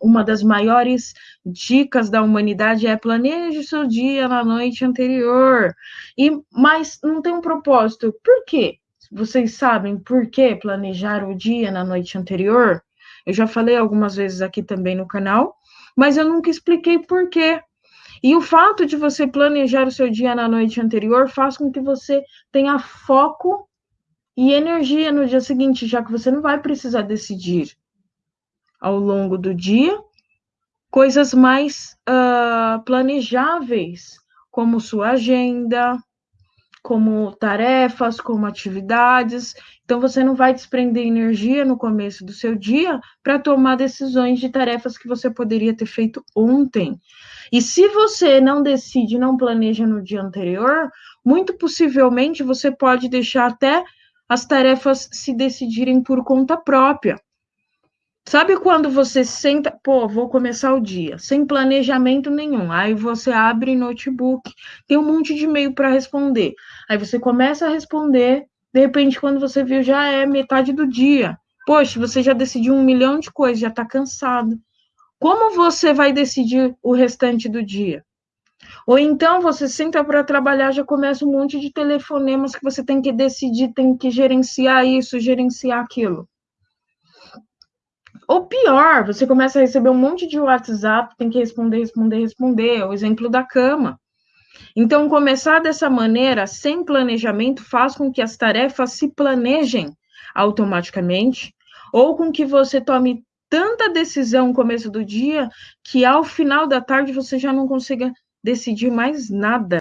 uma das maiores dicas da humanidade é planeje seu dia na noite anterior. E mas não tem um propósito. Por quê? Vocês sabem por que planejar o dia na noite anterior? Eu já falei algumas vezes aqui também no canal, mas eu nunca expliquei por quê. E o fato de você planejar o seu dia na noite anterior faz com que você tenha foco e energia no dia seguinte, já que você não vai precisar decidir ao longo do dia coisas mais uh, planejáveis, como sua agenda, como tarefas, como atividades. Então, você não vai desprender energia no começo do seu dia para tomar decisões de tarefas que você poderia ter feito ontem. E se você não decide, não planeja no dia anterior, muito possivelmente você pode deixar até as tarefas se decidirem por conta própria. Sabe quando você senta, pô, vou começar o dia, sem planejamento nenhum. Aí você abre notebook, tem um monte de e-mail para responder. Aí você começa a responder, de repente, quando você viu, já é metade do dia. Poxa, você já decidiu um milhão de coisas, já está cansado. Como você vai decidir o restante do dia? Ou então você senta para trabalhar, já começa um monte de telefonemas que você tem que decidir, tem que gerenciar isso, gerenciar aquilo. Pior, você começa a receber um monte de WhatsApp, tem que responder, responder, responder. É o exemplo da cama. Então, começar dessa maneira, sem planejamento, faz com que as tarefas se planejem automaticamente, ou com que você tome tanta decisão no começo do dia que ao final da tarde você já não consiga decidir mais nada.